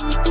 Bye.